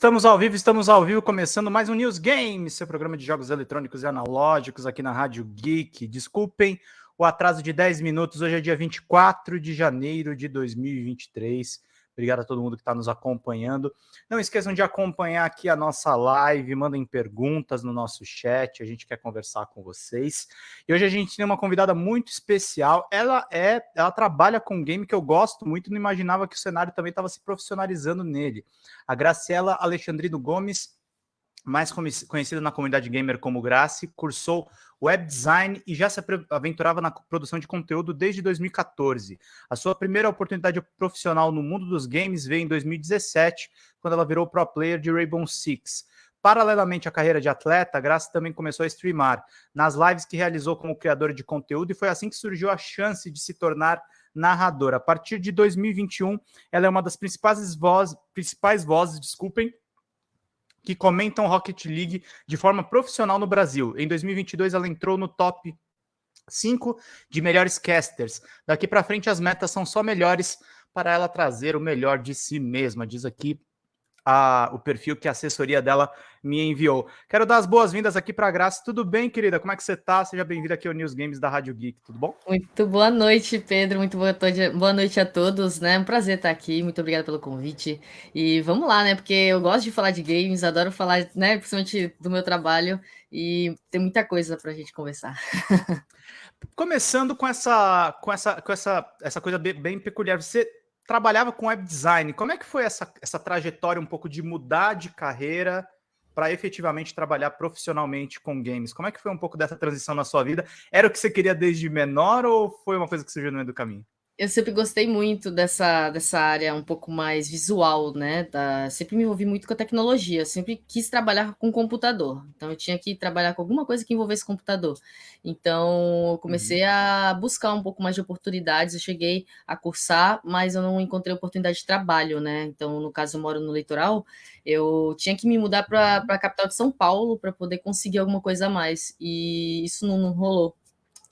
Estamos ao vivo, estamos ao vivo, começando mais um News Games, seu programa de jogos eletrônicos e analógicos aqui na Rádio Geek. Desculpem o atraso de 10 minutos, hoje é dia 24 de janeiro de 2023. Obrigado a todo mundo que está nos acompanhando. Não esqueçam de acompanhar aqui a nossa live, mandem perguntas no nosso chat, a gente quer conversar com vocês. E hoje a gente tem uma convidada muito especial. Ela é, ela trabalha com um game que eu gosto muito, não imaginava que o cenário também estava se profissionalizando nele. A Graciela Alexandrino Gomes mais conhecida na comunidade gamer como Grace, cursou web design e já se aventurava na produção de conteúdo desde 2014. A sua primeira oportunidade profissional no mundo dos games veio em 2017, quando ela virou pro player de Rainbow Six. Paralelamente à carreira de atleta, Grace também começou a streamar nas lives que realizou como criadora de conteúdo e foi assim que surgiu a chance de se tornar narradora. A partir de 2021, ela é uma das principais vozes, principais vozes, desculpem, que comentam Rocket League de forma profissional no Brasil. Em 2022, ela entrou no top 5 de melhores casters. Daqui para frente, as metas são só melhores para ela trazer o melhor de si mesma, diz aqui a, o perfil que a assessoria dela me enviou. Quero dar as boas-vindas aqui para a Graça. Tudo bem, querida? Como é que você está? Seja bem-vinda aqui ao News Games da Rádio Geek, tudo bom? Muito boa noite, Pedro. Muito boa, boa noite a todos, né? Um prazer estar aqui. Muito obrigada pelo convite. E vamos lá, né? Porque eu gosto de falar de games, adoro falar, né? Principalmente do meu trabalho e tem muita coisa para a gente conversar. Começando com essa, com essa, com essa, essa coisa bem, bem peculiar. Você trabalhava com web design. Como é que foi essa, essa trajetória um pouco de mudar de carreira para efetivamente trabalhar profissionalmente com games? Como é que foi um pouco dessa transição na sua vida? Era o que você queria desde menor ou foi uma coisa que surgiu no meio do caminho? Eu sempre gostei muito dessa, dessa área um pouco mais visual, né? Da, sempre me envolvi muito com a tecnologia, sempre quis trabalhar com computador. Então, eu tinha que trabalhar com alguma coisa que envolvesse computador. Então, eu comecei uhum. a buscar um pouco mais de oportunidades. Eu cheguei a cursar, mas eu não encontrei oportunidade de trabalho, né? Então, no caso, eu moro no litoral, eu tinha que me mudar para a capital de São Paulo para poder conseguir alguma coisa a mais. E isso não, não rolou.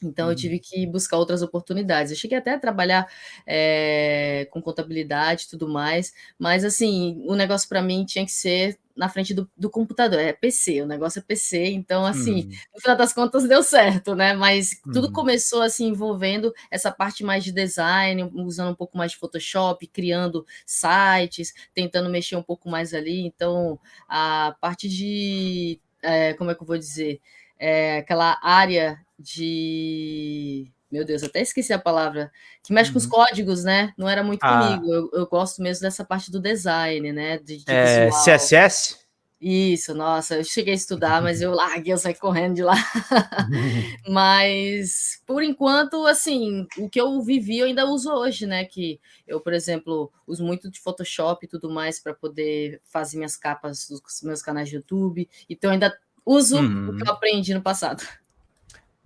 Então, eu uhum. tive que buscar outras oportunidades. Eu cheguei até a trabalhar é, com contabilidade e tudo mais, mas, assim, o negócio para mim tinha que ser na frente do, do, computador, é PC, o negócio é PC, então, assim, uhum. no final das contas deu certo, né? Mas tudo uhum. começou, assim, envolvendo essa parte mais de design, usando um pouco mais de Photoshop, criando sites, tentando mexer um pouco mais ali. Então, a parte de, é, como é que eu vou dizer? É, aquela área de. Meu Deus, até esqueci a palavra. Que mexe uhum. com os uhum. códigos, né? Não era muito ah. comigo. Eu, eu, gosto mesmo dessa parte do design, né? De, de é, CSS? Isso, nossa, eu cheguei a estudar, mas eu larguei, eu saí correndo de lá. mas, por enquanto, assim, o que eu vivi eu ainda uso hoje, né? Que eu, por exemplo, uso muito de Photoshop e tudo mais para poder fazer minhas capas dos meus canais de YouTube. Então, ainda uso uhum. o que eu uhum. aprendi no passado.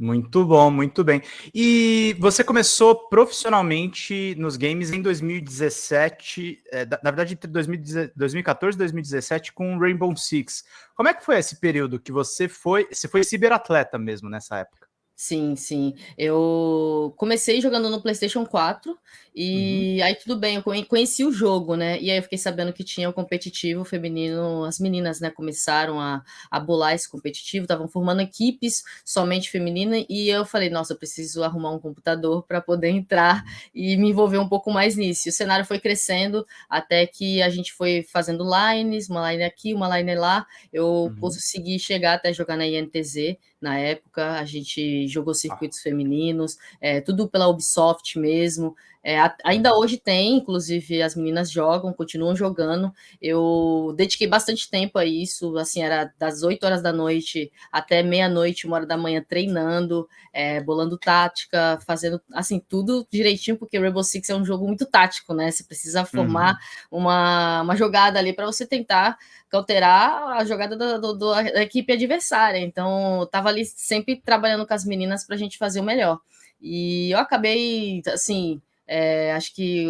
Muito bom, muito bem. E você começou profissionalmente nos games em 2017, é, na verdade entre 2014 e 2017 com Rainbow Six. Como é que foi esse período que você foi, você foi ciberatleta mesmo nessa época? Sim, sim. Eu comecei jogando no PlayStation 4 e uhum. aí tudo bem, eu conheci o jogo, né? E aí eu fiquei sabendo que tinha o competitivo feminino, as meninas, né, começaram a, a bolar esse competitivo, estavam formando equipes somente feminina e eu falei, nossa, eu preciso arrumar um computador para poder entrar e me envolver um pouco mais nisso. E o cenário foi crescendo até que a gente foi fazendo lines, uma line aqui, uma line lá. Eu uhum. consegui chegar até jogar na INTZ na época, a gente jogou circuitos ah. femininos, é, tudo pela Ubisoft mesmo. É, ainda hoje tem, inclusive as meninas jogam, continuam jogando. Eu dediquei bastante tempo a isso, assim, era das 8 horas da noite até meia-noite, uma hora da manhã, treinando, é, bolando tática, fazendo assim, tudo direitinho, porque Rainbow Six é um jogo muito tático, né? Você precisa formar uhum. uma, uma jogada ali para você tentar cauterar a jogada do, do, da equipe adversária. Então, eu tava ali sempre trabalhando com as meninas para a gente fazer o melhor. E eu acabei, assim, é, acho que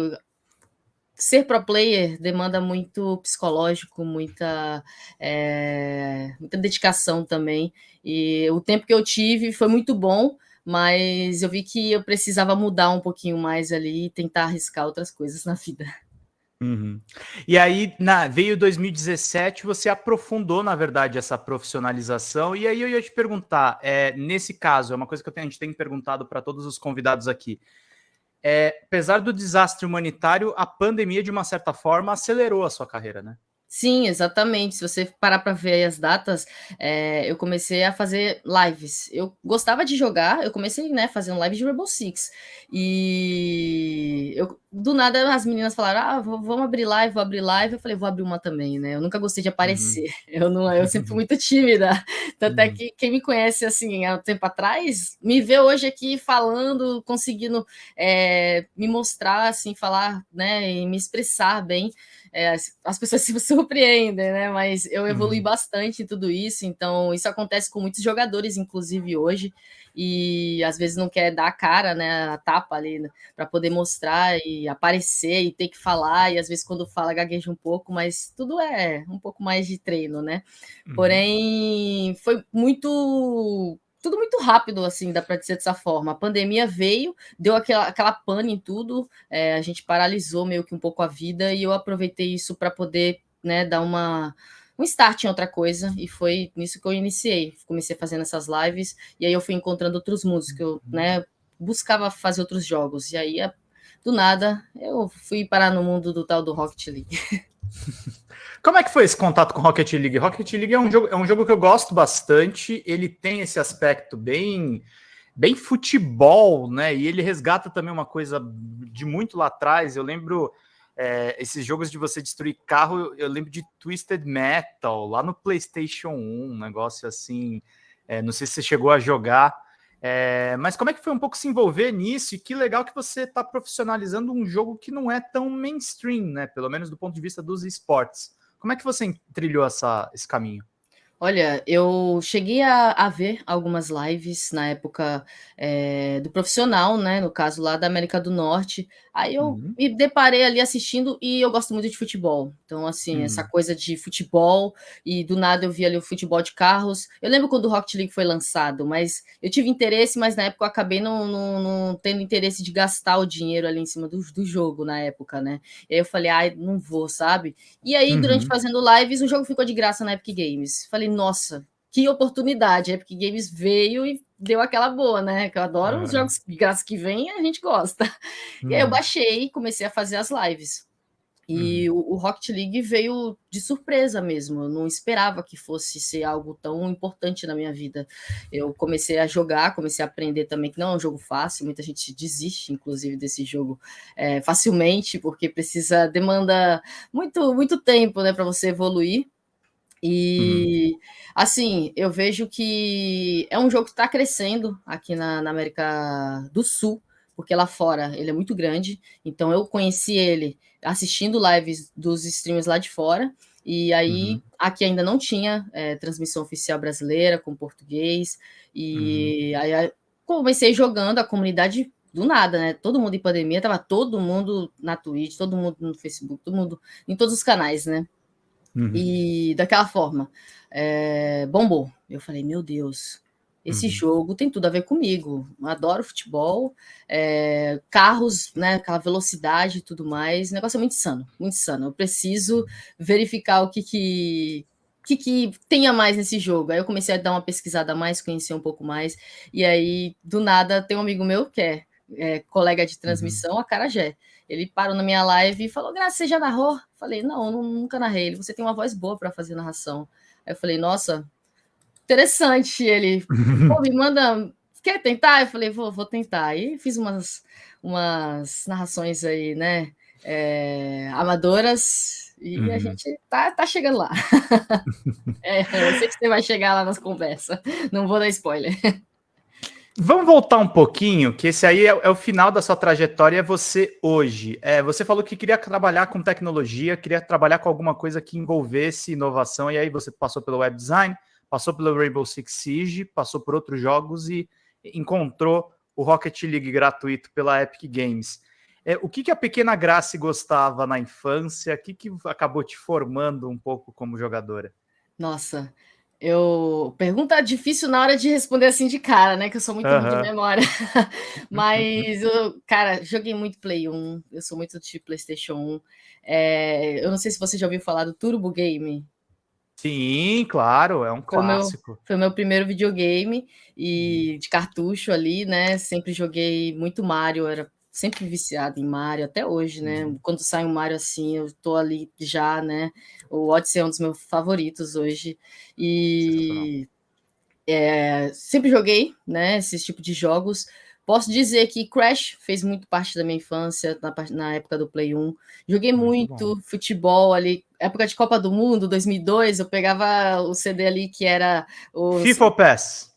ser pro player demanda muito psicológico, muita, é, muita dedicação também. E o tempo que eu tive foi muito bom, mas eu vi que eu precisava mudar um pouquinho mais ali e tentar arriscar outras coisas na vida. Uhum. E aí na, veio 2017, você aprofundou, na verdade, essa profissionalização. E aí eu ia te perguntar, é, nesse caso, é uma coisa que tenho, a gente tem perguntado para todos os convidados aqui. É, apesar do desastre humanitário, a pandemia, de uma certa forma, acelerou a sua carreira, né? Sim, exatamente. Se você parar para ver as datas, é, eu comecei a fazer lives. Eu gostava de jogar, eu comecei, né, fazendo live de Rainbow Six. E eu, do nada as meninas falaram: "Ah, vamos abrir live, vou abrir live". Eu falei: "Vou abrir uma também", né? Eu nunca gostei de aparecer. Uhum. Eu não, eu sempre fui muito tímida. Tanto é uhum. é que quem me conhece assim há um tempo atrás, me vê hoje aqui falando, conseguindo é, me mostrar assim, falar, né, e me expressar bem é, as pessoas se surpreendem, né? Mas eu evolui uhum. bastante em tudo isso, então isso acontece com muitos jogadores, inclusive hoje, e às vezes não quer dar a cara, né? A tapa ali né, para poder mostrar e aparecer e ter que falar, e às vezes quando fala gagueja um pouco, mas tudo é um pouco mais de treino, né? Uhum. Porém, foi muito tudo muito rápido, assim, dá para dizer dessa forma. A pandemia veio, deu aquela, aquela pane em tudo, é, a gente paralisou meio que um pouco a vida e eu aproveitei isso para poder né, dar uma, um start em outra coisa e foi nisso que eu iniciei. Comecei fazendo essas lives e aí eu fui encontrando outros mundos que eu né, buscava fazer outros jogos. E aí, do nada, eu fui parar no mundo do tal do Rocket League. Como é que foi esse contato com Rocket League? Rocket League é um jogo, é um jogo que eu gosto bastante. Ele tem esse aspecto bem, bem futebol, né? E ele resgata também uma coisa de muito lá atrás. Eu lembro é, esses jogos de você destruir carro. Eu, lembro de Twisted Metal lá no PlayStation 1, um negócio assim. É, não sei se você chegou a jogar. É, mas como é que foi um pouco se envolver nisso? E que legal que você está profissionalizando um jogo que não é tão mainstream, né? Pelo menos do ponto de vista dos esportes. Como é que você trilhou essa, esse caminho? Olha, eu cheguei a, a ver algumas lives na época é, do profissional, né? No caso lá da América do Norte. Aí eu uhum. me deparei ali assistindo e eu gosto muito de futebol. Então, assim, uhum. essa coisa de futebol e do nada eu vi ali o futebol de carros. Eu lembro quando o Rocket League foi lançado, mas eu tive interesse, mas na época eu acabei não, não, não tendo interesse de gastar o dinheiro ali em cima do, do jogo na época, né? E aí eu falei, ai, não vou, sabe? E aí, uhum. durante fazendo lives, o jogo ficou de graça na Epic Games. Falei, nossa, que oportunidade. A Epic Games veio e deu aquela boa, né? Que eu adoro os jogos de graça que vem, a gente gosta. Uhum. E aí eu uhum. baixei e comecei a fazer as lives. E uhum. o, o, Rocket League veio de surpresa mesmo. Eu não esperava que fosse ser algo tão importante na minha vida. Eu comecei a jogar, comecei a aprender também que não é um jogo fácil. Muita gente desiste, inclusive, desse jogo é, facilmente, porque precisa demanda muito muito tempo, né, para você evoluir. E uhum. assim, eu vejo que é um jogo que está crescendo aqui na, na, América do Sul, porque lá fora ele é muito grande. Então eu conheci ele assistindo lives dos streamers lá de fora. E aí, uhum. aqui ainda não tinha é, transmissão oficial brasileira com português. E uhum. aí comecei jogando a comunidade do nada, né? Todo mundo em pandemia, tava todo mundo na Twitch, todo mundo no Facebook, todo mundo em todos os canais, né? Uhum. E daquela forma, é, bombou. Eu falei, meu Deus, esse uhum. jogo tem tudo a ver comigo. Adoro futebol, é, carros, né, aquela velocidade e tudo mais. O negócio é muito insano, muito insano. Eu preciso verificar o que que, que, que tenha mais nesse jogo. Aí eu comecei a dar uma pesquisada a mais, conhecer um pouco mais. E aí, do nada, tem um amigo meu que é, é colega de uhum. transmissão, uhum. a Carajé. Ele parou na minha live e falou: Graça, você já narrou? Falei: Não, nunca narrei. Ele, você tem uma voz boa para fazer narração. Aí eu falei: Nossa, interessante. Ele, pô, me manda. Quer tentar? Eu falei: Vou, vou tentar. Aí fiz umas, umas narrações aí, né? É, amadoras. E uhum. a gente tá, tá chegando lá. é, eu sei que você vai chegar lá nas conversas. Não vou dar spoiler. Vamos voltar um pouquinho, que esse aí é, é, o final da sua trajetória, é você hoje. É, você falou que queria trabalhar com tecnologia, queria trabalhar com alguma coisa que envolvesse inovação, e aí você passou pelo web design, passou pelo Rainbow Six Siege, passou por outros jogos e encontrou o Rocket League gratuito pela Epic Games. É, o que, que a pequena Grace gostava na infância? O que, que acabou te formando um pouco como jogadora? Nossa, Eu pergunta difícil na hora de responder assim de cara, né? Que eu sou muito uhum. de memória. Mas eu, cara, joguei muito Play 1. Eu sou muito de PlayStation 1. É, eu não sei se você já ouviu falar do Turbo Game. Sim, claro, é um foi clássico. Meu, foi o meu primeiro videogame e hum. de cartucho ali, né? Sempre joguei muito Mario, era sempre viciado em Mario até hoje, né? Uhum. Quando sai um Mario assim, eu tô ali já, né? O Odyssey é um dos meus favoritos hoje. E é, sempre joguei, né? Esse tipo de jogos. Posso dizer que Crash fez muito parte da minha infância, na, na época do Play 1. Joguei muito, muito futebol ali, época de Copa do Mundo, 2002, eu pegava o CD ali que era o... FIFA PES?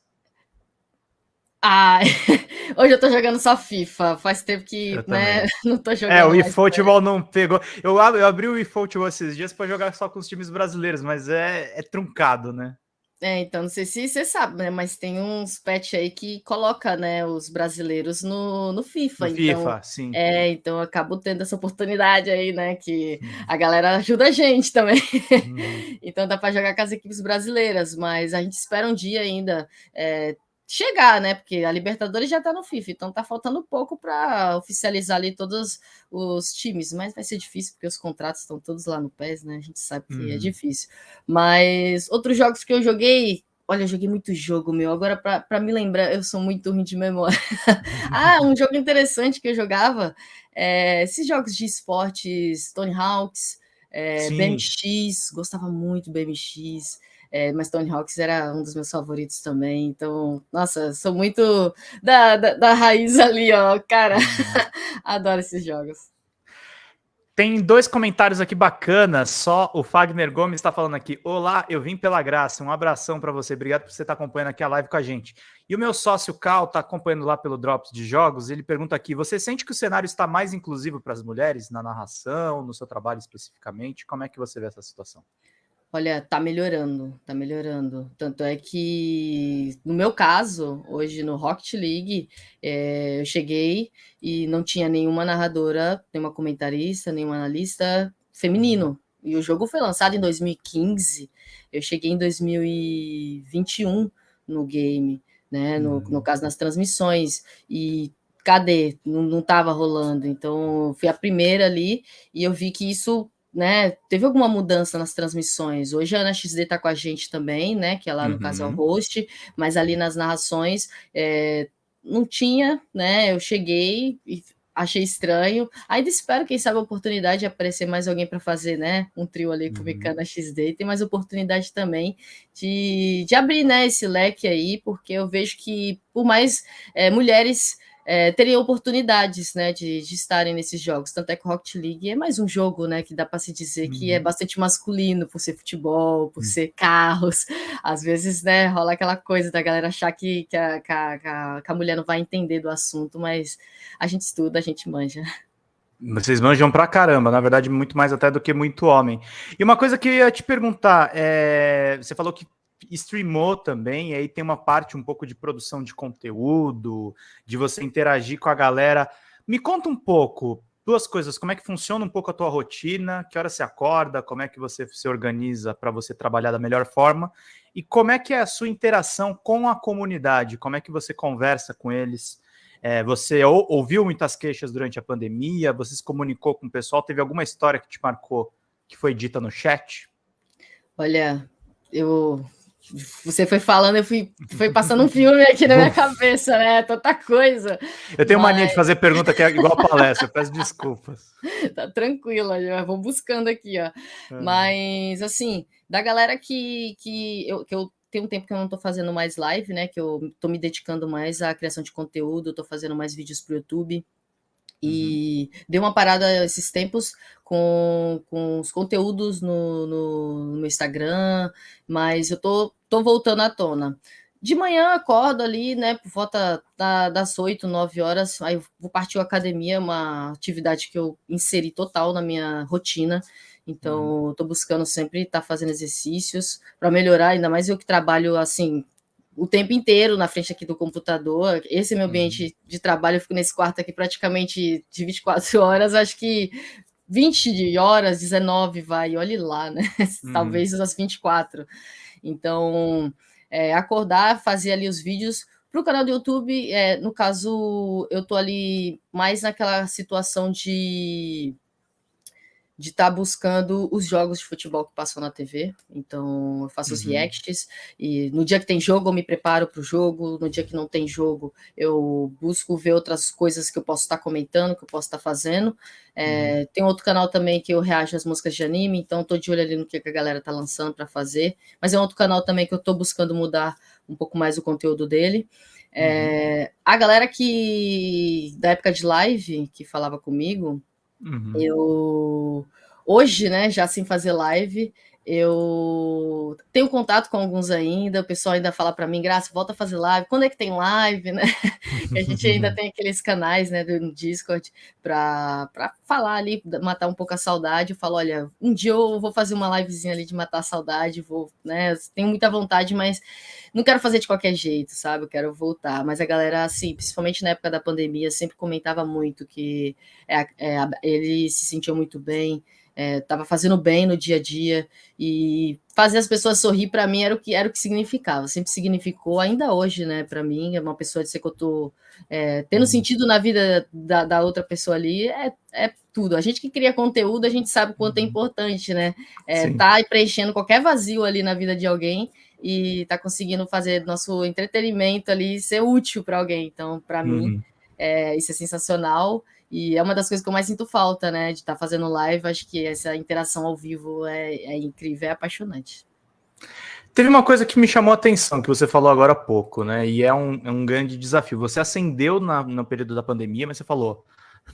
Ah, hoje eu tô jogando só FIFA. Faz tempo que né, não tô jogando. É, o eFootball não pegou. Eu, eu abri o eFootball esses dias para jogar só com os times brasileiros, mas é, é truncado, né? É, então não sei se você sabe, né? Mas tem uns patch aí que coloca, né, os brasileiros no, no FIFA. No então, FIFA, sim. É, então eu acabo tendo essa oportunidade aí, né? Que a galera ajuda a gente também. Hum. então dá para jogar com as equipes brasileiras, mas a gente espera um dia ainda é, chegar, né? Porque a Libertadores já está no FIFA, então tá faltando pouco para oficializar ali todos os times, mas vai ser difícil porque os contratos estão todos lá no PES, né? A gente sabe que é uhum. é difícil. Mas outros jogos que eu joguei, olha, eu joguei muito jogo, meu. Agora, para me lembrar, eu sou muito ruim de memória. ah, um jogo interessante que eu jogava, é, esses jogos de esportes, Tony Hawks, é, BMX, gostava muito do BMX. É, mas Tony Hawks era um dos meus favoritos também. Então, nossa, sou muito da, da, da raiz ali, ó. Cara, uhum. adoro esses jogos. Tem dois comentários aqui bacanas. Só o Fagner Gomes está falando aqui. Olá, eu vim pela graça. Um abração para você. Obrigado por você estar tá acompanhando aqui a live com a gente. E o meu sócio Cal está acompanhando lá pelo Drops de Jogos. Ele pergunta aqui: você sente que o cenário está mais inclusivo para as mulheres na narração, no seu trabalho especificamente? Como é que você vê essa situação? Olha, tá melhorando, tá melhorando. Tanto é que, no meu caso, hoje no Rocket League, é, eu cheguei e não tinha nenhuma narradora, nenhuma comentarista, nenhum analista feminino. E o jogo foi lançado em 2015. Eu cheguei em 2021 no game, né? No, no uhum. caso, nas transmissões. E cadê? Não, não tava rolando. Então, fui a primeira ali e eu vi que isso né, teve alguma mudança nas transmissões. Hoje a Ana XD está com a gente também, né, que é lá no uhum. caso é o host, mas ali nas narrações é, não tinha, né, eu cheguei e achei estranho. Ainda espero, quem sabe, a oportunidade de aparecer mais alguém para fazer, né, um trio ali com uhum. na XD. Tem mais oportunidade também de, de abrir, né, esse leque aí, porque eu vejo que por mais é, mulheres é, teriam oportunidades né, de, de, estarem nesses jogos. Tanto é que o Rocket League é mais um jogo né, que dá para se dizer uhum. que é uhum. bastante masculino, por ser futebol, por uhum. ser carros. Às vezes né, rola aquela coisa da galera achar que, que, a, que, a, que a mulher não vai entender do assunto, mas a gente estuda, a gente manja. Vocês manjam pra caramba, na verdade, muito mais até do que muito homem. E uma coisa que eu ia te perguntar, é... você falou que streamou também, e aí tem uma parte um pouco de produção de conteúdo, de você interagir com a galera. Me conta um pouco, duas coisas, como é que funciona um pouco a tua rotina, que hora você acorda, como é que você se organiza para você trabalhar da melhor forma, e como é que é a sua interação com a comunidade, como é que você conversa com eles, é, você ou, ouviu muitas queixas durante a pandemia, você se comunicou com o pessoal, teve alguma história que te marcou, que foi dita no chat? Olha, eu você foi falando, eu fui foi passando um filme aqui na minha cabeça, né? Tanta coisa. Eu tenho Mas... mania de fazer pergunta que é igual palestra, peço desculpas. Tá tranquilo, já vou buscando aqui, ó. É. Mas, assim, da galera que, que, eu, que eu tenho um tempo que eu não tô fazendo mais live, né? Que eu tô me dedicando mais à criação de conteúdo, tô fazendo mais vídeos pro YouTube. E uhum. deu uma parada esses tempos com, com os conteúdos no, no, no, Instagram, mas eu tô, tô voltando à tona. De manhã acordo ali, né, por volta da, das 8, 9 horas, aí vou partir a academia, uma atividade que eu inseri total na minha rotina. Então, estou uhum. buscando sempre estar tá fazendo exercícios para melhorar, ainda mais eu que trabalho assim o tempo inteiro na frente aqui do computador. Esse é meu ambiente uhum. de trabalho, eu fico nesse quarto aqui praticamente de 24 horas, acho que 20 horas, 19 vai, olhe lá, né? Uhum. Talvez as 24. Então, é, acordar, fazer ali os vídeos. Para o canal do YouTube, é, no caso, eu tô ali mais naquela situação de de estar tá buscando os jogos de futebol que passam na TV. Então, eu faço uhum. os reacts e no dia que tem jogo eu me preparo para o jogo, no dia que não tem jogo eu busco ver outras coisas que eu posso estar tá comentando, que eu posso estar tá fazendo. É, uhum. Tem outro canal também que eu reajo às músicas de anime, então estou de olho ali no que a galera tá lançando para fazer. Mas é outro canal também que eu estou buscando mudar um pouco mais o conteúdo dele. É, uhum. A galera que da época de live que falava comigo, Uhum. Eu hoje, né, já sem fazer live, eu tenho contato com alguns ainda, o pessoal ainda fala para mim, Graça, volta a fazer live. Quando é que tem live, né? a gente ainda tem aqueles canais, né, do Discord para falar ali, matar um pouco a saudade. Eu falo, olha, um dia eu vou fazer uma livezinha ali de matar a saudade, vou, né? Tenho muita vontade, mas não quero fazer de qualquer jeito, sabe? Eu quero voltar. Mas a galera, assim, principalmente na época da pandemia, sempre comentava muito que é, é, ele se sentiu muito bem estava é, fazendo bem no dia a dia e fazer as pessoas sorrir para mim era o que era o que significava, sempre significou, ainda hoje, né? Para mim, é uma pessoa de ser que eu tô é, tendo uhum. sentido na vida da, da, outra pessoa ali é, é tudo. A gente que cria conteúdo, a gente sabe o quanto é uhum. importante, né? É, tá preenchendo qualquer vazio ali na vida de alguém e tá conseguindo fazer nosso entretenimento ali ser útil para alguém. Então, para uhum. mim, é, isso é sensacional. E é uma das coisas que eu mais sinto falta, né? De estar tá fazendo live. Acho que essa interação ao vivo é, é incrível, é apaixonante. Teve uma coisa que me chamou a atenção, que você falou agora há pouco, né? E é um, é um grande desafio. Você acendeu na, no período da pandemia, mas você falou,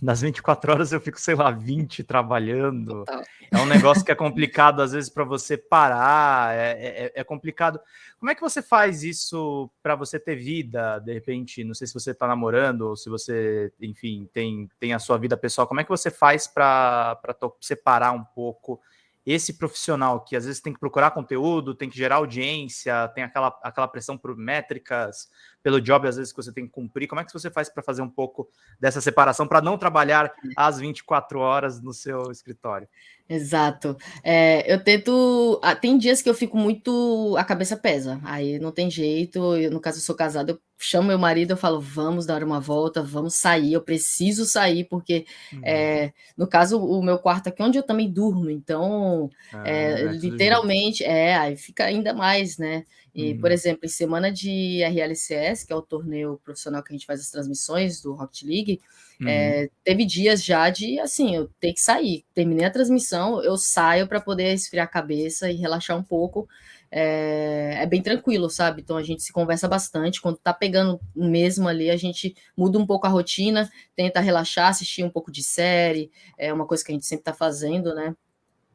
nas 24 horas eu fico, sei lá, 20 trabalhando. Total. É um negócio que é complicado, às vezes, para você parar, é, é, é, complicado. Como é que você faz isso para você ter vida, de repente? Não sei se você está namorando ou se você, enfim, tem, tem a sua vida pessoal. Como é que você faz para separar um pouco esse profissional que às vezes tem que procurar conteúdo, tem que gerar audiência, tem aquela, aquela pressão por métricas, pelo job às vezes que você tem que cumprir, como é que você faz para fazer um pouco dessa separação, para não trabalhar às 24 horas no seu escritório? Exato. É, eu tento. Ah, tem dias que eu fico muito. A cabeça pesa. Aí não tem jeito. Eu, no caso, eu sou casada, eu chamo meu marido, eu falo, vamos dar uma volta, vamos sair, eu preciso sair, porque uhum. é, no caso, o meu quarto aqui é onde eu também durmo, então ah, é, literalmente, é, aí fica ainda mais, né? E, uhum. por exemplo, em semana de RLCS, que é o torneio profissional que a gente faz as transmissões do Rocket League, uhum. é, teve dias já de assim, eu ter que sair. Terminei a transmissão, eu saio para poder esfriar a cabeça e relaxar um pouco. É, é, bem tranquilo, sabe? Então a gente se conversa bastante. Quando tá pegando mesmo ali, a gente muda um pouco a rotina, tenta relaxar, assistir um pouco de série, é uma coisa que a gente sempre tá fazendo, né?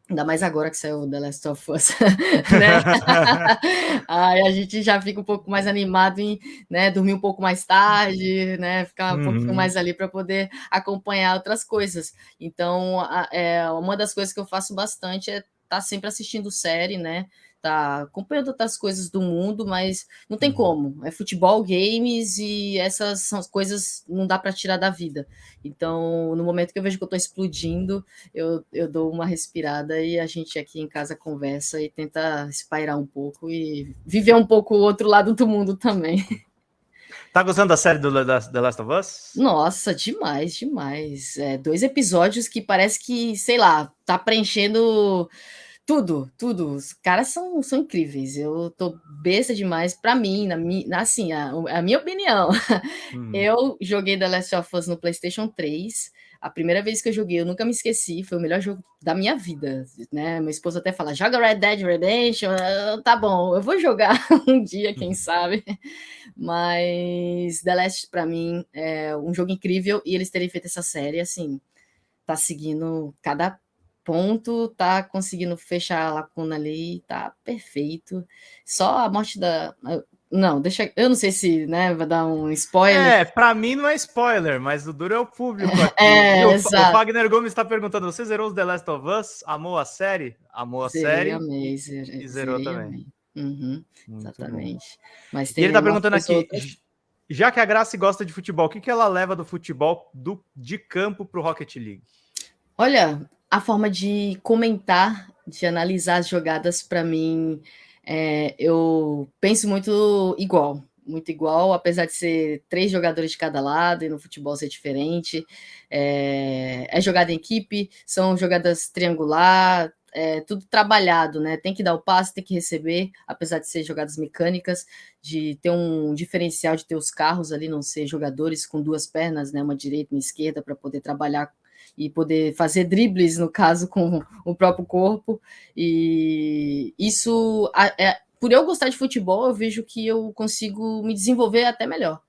Ainda mais agora que saiu The Last of Us, né? Aí a gente já fica um pouco mais animado em né, dormir um pouco mais tarde, né? Ficar um uhum. pouquinho mais ali para poder acompanhar outras coisas. Então, a, é, uma das coisas que eu faço bastante é estar tá sempre assistindo série, né? Tá acompanhando outras coisas do mundo, mas não tem uhum. como. É futebol, games e essas são coisas não dá para tirar da vida. Então, no momento que eu vejo que eu estou explodindo, eu, eu dou uma respirada e a gente aqui em casa conversa e tenta espairar um pouco e viver um pouco o outro lado do mundo também. Tá gostando da série do The Last of Us? Nossa, demais, demais. É, dois episódios que parece que, sei lá, tá preenchendo tudo, tudo. Os caras são, são incríveis. Eu tô besta demais para mim, na, na assim, a, a, minha opinião. Hum. Eu joguei The Last of Us no PlayStation 3. A primeira vez que eu joguei, eu nunca me esqueci, foi o melhor jogo da minha vida, né? Meu esposo até fala: "Joga Red Dead Redemption". Eu, tá bom, eu vou jogar um dia, quem hum. sabe. Mas The Last para mim é um jogo incrível e eles terem feito essa série assim, tá seguindo cada ponto, tá conseguindo fechar a lacuna ali, tá perfeito. Só a morte da. Não, deixa. Eu não sei se né, vai dar um spoiler. É, para mim não é spoiler, mas o duro é o público. Aqui. É, o, exato. o Wagner Gomes está perguntando: você zerou os The Last of Us? Amou a série? Amou a zerei, série? Amei, zerei, e zerou também. Uhum, exatamente. Mas e ele está perguntando aqui. Outras... Já que a Graça gosta de futebol, o que, que ela leva do futebol do, de campo para o Rocket League? Olha, a forma de comentar, de analisar as jogadas, para mim, É, eu penso muito igual, muito igual, apesar de ser três jogadores de cada lado e no futebol ser diferente. É, é jogada em equipe, são jogadas triangular, é, tudo trabalhado, né? Tem que dar o passe, tem que receber, apesar de ser jogadas mecânicas, de ter um diferencial de ter os carros ali, não ser jogadores com duas pernas, né? Uma direita e uma esquerda, para poder trabalhar e poder fazer dribles, no caso, com o próprio corpo. E isso, é, por eu gostar de futebol, eu vejo que eu consigo me desenvolver até melhor.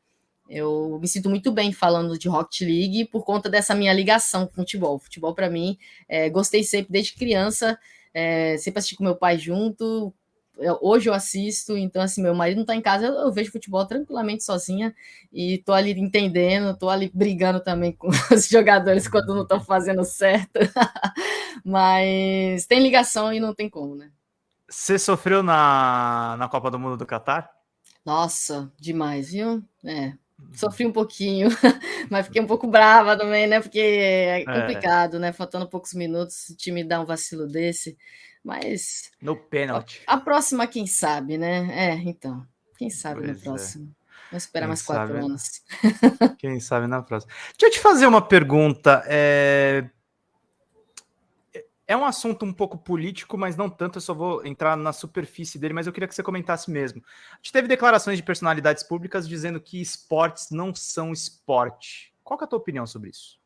Eu me sinto muito bem falando de Rocket League por conta dessa minha ligação com futebol. Futebol, para mim, é, gostei sempre desde criança, é, sempre assisti com meu pai junto. Eu, hoje eu assisto, então, assim, meu marido não está em casa, eu, eu, vejo futebol tranquilamente sozinha e tô ali entendendo, tô ali brigando também com os jogadores quando não estão fazendo certo. Mas tem ligação e não tem como, né? Você sofreu na, na Copa do Mundo do Catar? Nossa, demais, viu? É, sofri um pouquinho, mas fiquei um pouco brava também, né? Porque é, é. complicado, é. né? Faltando poucos minutos, o time dá um vacilo desse. Mas. No pênalti. A, a, próxima, quem sabe, né? É, então. Quem sabe pois no é. próximo. É. Vamos esperar quem mais quatro sabe, anos. Quem sabe na próxima. Deixa eu te fazer uma pergunta. É é um assunto um pouco político, mas não tanto, eu só vou entrar na superfície dele, mas eu queria que você comentasse mesmo. A gente teve declarações de personalidades públicas dizendo que esportes não são esporte. Qual é a tua opinião sobre isso?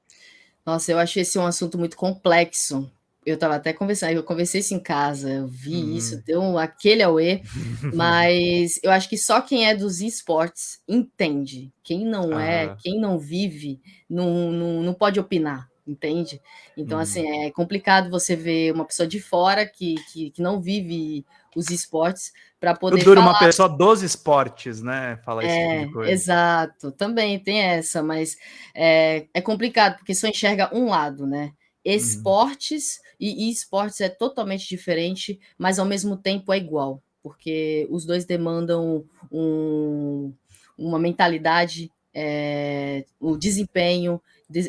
Nossa, eu acho esse um assunto muito complexo. Eu estava até conversando, eu conversei isso em casa, eu vi hum. isso, deu aquele auê, mas eu acho que só quem é dos esportes entende. Quem não ah. é, quem não vive, não, não, não pode opinar entende? Então, hum. assim, é complicado você ver uma pessoa de fora que, que, que não vive os esportes para poder Dura uma pessoa dos esportes, né? Fala é, tipo Exato, também tem essa, mas é, é complicado, porque só enxerga um lado, né? Uhum. Esportes hum. e, esportes é totalmente diferente, mas ao mesmo tempo é igual, porque os dois demandam um, uma mentalidade, é, o desempenho,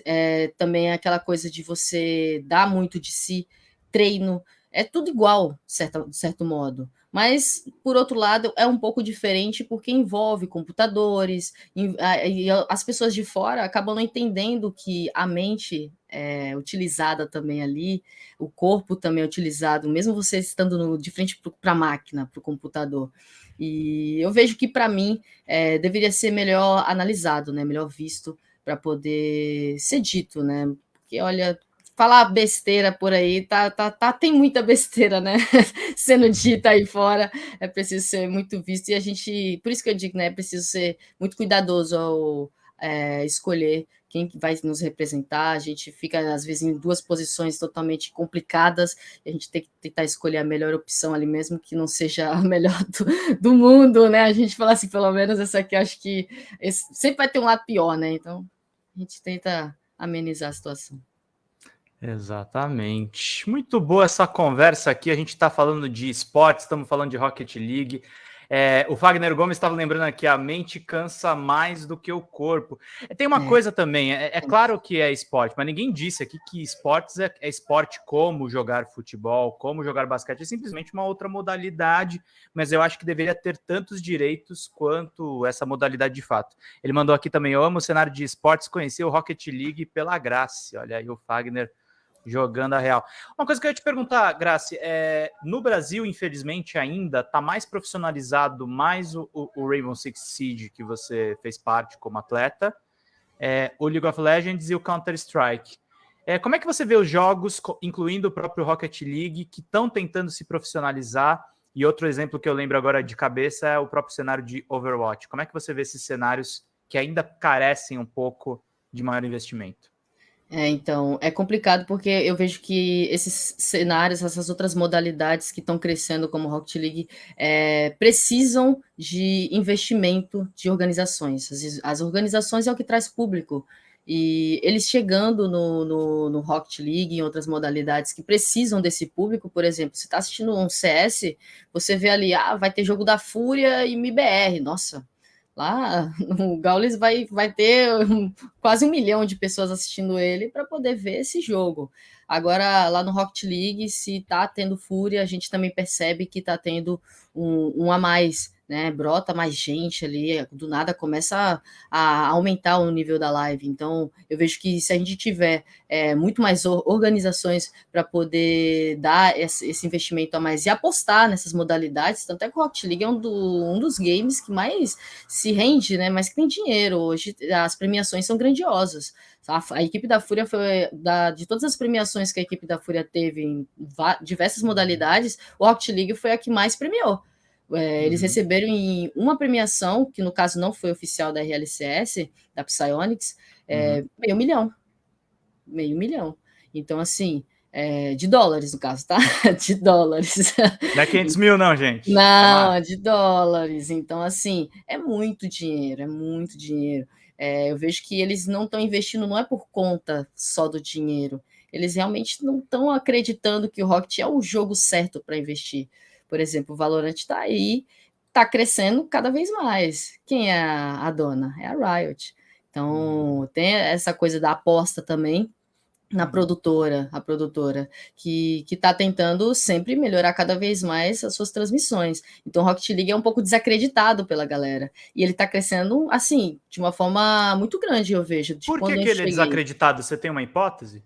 é, também é aquela coisa de você dar muito de si, treino, é tudo igual, de certo, de certo modo. Mas, por outro lado, é um pouco diferente porque envolve computadores, e as pessoas de fora acabam não entendendo que a mente é utilizada também ali, o corpo também é utilizado, mesmo você estando no, de frente para a máquina, para o computador. E eu vejo que, para mim, é, deveria ser melhor analisado, né, melhor visto, para poder ser dito, né? Porque olha, falar besteira por aí, tá, tá, tá, tem muita besteira, né? Sendo dita aí fora, é preciso ser muito visto, e a gente, por isso que eu digo, né? É preciso ser muito cuidadoso ao é, escolher quem vai nos representar. A gente fica, às vezes, em duas posições totalmente complicadas, e a gente tem que tentar escolher a melhor opção ali mesmo, que não seja a melhor do, do mundo, né? A gente fala assim, pelo menos essa aqui, acho que esse, sempre vai ter um lado pior, né? Então, a gente tenta amenizar a situação. Exatamente. Muito boa essa conversa aqui. A gente está falando de esportes, estamos falando de Rocket League. É, o Wagner Gomes estava lembrando aqui, a mente cansa mais do que o corpo. É, tem uma é. coisa também, é, é, claro que é esporte, mas ninguém disse aqui que esportes é, é, esporte como jogar futebol, como jogar basquete, é simplesmente uma outra modalidade, mas eu acho que deveria ter tantos direitos quanto essa modalidade de fato. Ele mandou aqui também, eu amo o cenário de esportes, conheci o Rocket League pela graça. Olha aí o Wagner jogando a real. Uma coisa que eu ia te perguntar, Graci, é, no Brasil, infelizmente, ainda está mais profissionalizado mais o, o, Rainbow Six Siege, que você fez parte como atleta, é, o League of Legends e o Counter-Strike. É, como é que você vê os jogos, incluindo o próprio Rocket League, que estão tentando se profissionalizar? E outro exemplo que eu lembro agora de cabeça é o próprio cenário de Overwatch. Como é que você vê esses cenários que ainda carecem um pouco de maior investimento? É, então, é complicado porque eu vejo que esses cenários, essas outras modalidades que estão crescendo como Rocket League, é, precisam de investimento de organizações. As, as, organizações é o que traz público. E eles chegando no, no, no Rocket League, em outras modalidades que precisam desse público, por exemplo, você está assistindo um CS, você vê ali, ah, vai ter jogo da Fúria e MBR. Nossa, Lá o Gaules vai, vai ter quase um milhão de pessoas assistindo ele para poder ver esse jogo. Agora, lá no Rocket League, se tá tendo fúria, a gente também percebe que tá tendo um, um a mais né? Brota mais gente ali, do nada começa a, aumentar o nível da live. Então, eu vejo que se a gente tiver é, muito mais organizações para poder dar esse, investimento a mais e apostar nessas modalidades, tanto é que o Rocket League é um, do, um dos games que mais se rende, né? Mas que tem dinheiro. Hoje as premiações são grandiosas. A, a equipe da Fúria foi da, de todas as premiações que a equipe da Fúria teve em diversas modalidades, o Rocket League foi a que mais premiou. É, eles uhum. receberam em uma premiação, que no caso não foi oficial da RLCS, da Psyonix, é, uhum. meio milhão. Meio milhão. Então, assim, é, de dólares, no caso, tá? De dólares. Não é 500 mil, não, gente. Não, de dólares. Então, assim, é muito dinheiro, é muito dinheiro. É, eu vejo que eles não estão investindo, não é por conta só do dinheiro. Eles realmente não estão acreditando que o Rocket é o jogo certo para investir. Por exemplo, o Valorant está aí, está crescendo cada vez mais. Quem é a, dona? É a Riot. Então, hum. tem essa coisa da aposta também na hum. produtora, a produtora, que está tentando sempre melhorar cada vez mais as suas transmissões. Então, o Rocket League é um pouco desacreditado pela galera. E ele está crescendo, assim, de uma forma muito grande, eu vejo. Por que, que ele é cheguei. é desacreditado? Você tem uma hipótese?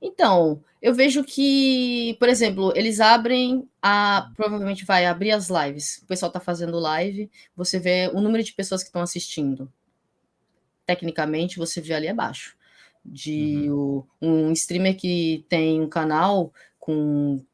Então, eu vejo que, por exemplo, eles abrem a. Provavelmente vai abrir as lives. O pessoal está fazendo live, você vê o número de pessoas que estão assistindo. Tecnicamente, você vê ali abaixo. De uhum. o, um streamer que tem um canal com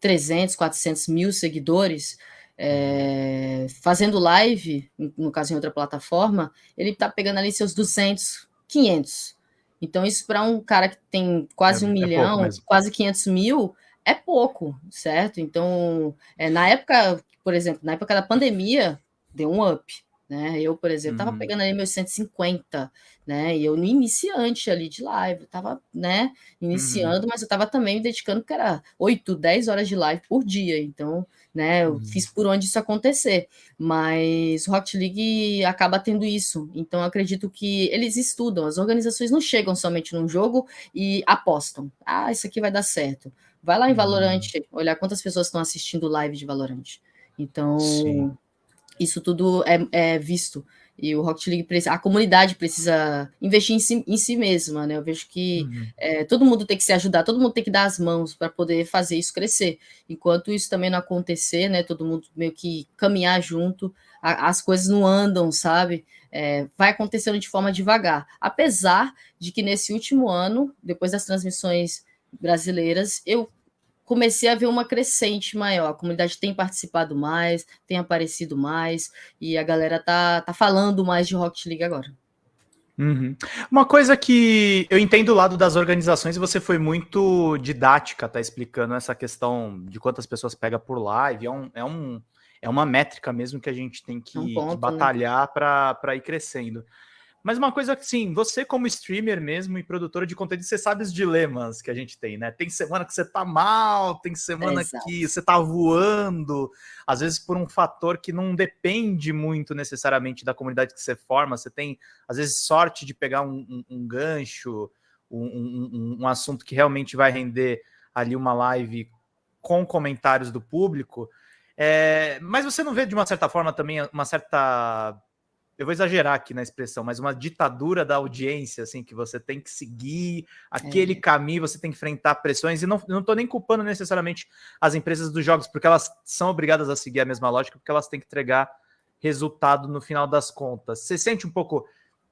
300, 400 mil seguidores, é, fazendo live, no caso em outra plataforma, ele está pegando ali seus 200, 500. Então, isso para um cara que tem quase é, um é milhão, quase 500 mil, é pouco, certo? Então, é, na época, por exemplo, na época da pandemia, deu um up. Né? Eu, por exemplo, estava uhum. pegando ali meus 150, né? E eu no iniciante ali de live, estava, né, iniciando, uhum. mas eu estava também me dedicando, porque era 8, 10 horas de live por dia. Então, né, eu uhum. fiz por onde isso acontecer. Mas o Rocket League acaba tendo isso. Então, acredito que eles estudam, as organizações não chegam somente num jogo e apostam. Ah, isso aqui vai dar certo. Vai lá em uhum. olhar quantas pessoas estão assistindo live de Valorant. Então, Sim isso tudo é, é visto. E o Rocket League, a comunidade precisa investir em si, em si mesma, né? Eu vejo que uhum. é, todo mundo tem que se ajudar, todo mundo tem que dar as mãos para poder fazer isso crescer. Enquanto isso também não acontecer, né? Todo mundo meio que caminhar junto, a, as coisas não andam, sabe? É, vai acontecendo de forma devagar. Apesar de que nesse último ano, depois das transmissões brasileiras, eu comecei a ver uma crescente maior. A comunidade tem participado mais, tem aparecido mais, e a galera tá, tá falando mais de Rocket League agora. Uhum. Uma coisa que eu entendo do lado das organizações, você foi muito didática, tá explicando essa questão de quantas pessoas pega por live. É, um, é, um, é uma métrica mesmo que a gente tem que, um ponto, que né? batalhar né? para ir crescendo. Mas uma coisa que, sim, você como streamer mesmo e produtora de conteúdo, você sabe os dilemas que a gente tem, né? Tem semana que você tá mal, tem semana Exato. que você tá voando, às vezes por um fator que não depende muito necessariamente da comunidade que você forma, você tem, às vezes, sorte de pegar um, um, um gancho, um, um, um assunto que realmente vai render ali uma live com comentários do público, é, mas você não vê, de uma certa forma, também uma certa eu vou exagerar aqui na expressão, mas uma ditadura da audiência, assim, que você tem que seguir aquele é. caminho, você tem que enfrentar pressões, e não, não tô nem culpando necessariamente as empresas dos jogos, porque elas são obrigadas a seguir a mesma lógica, porque elas têm que entregar resultado no final das contas. Você sente um pouco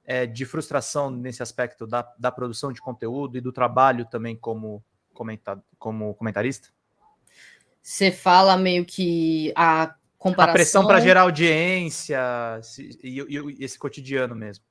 é, de frustração nesse aspecto da, da produção de conteúdo e do trabalho também como, comenta, como comentarista? Você fala meio que a comparação. A pressão para gerar audiência e, e, e, esse cotidiano mesmo.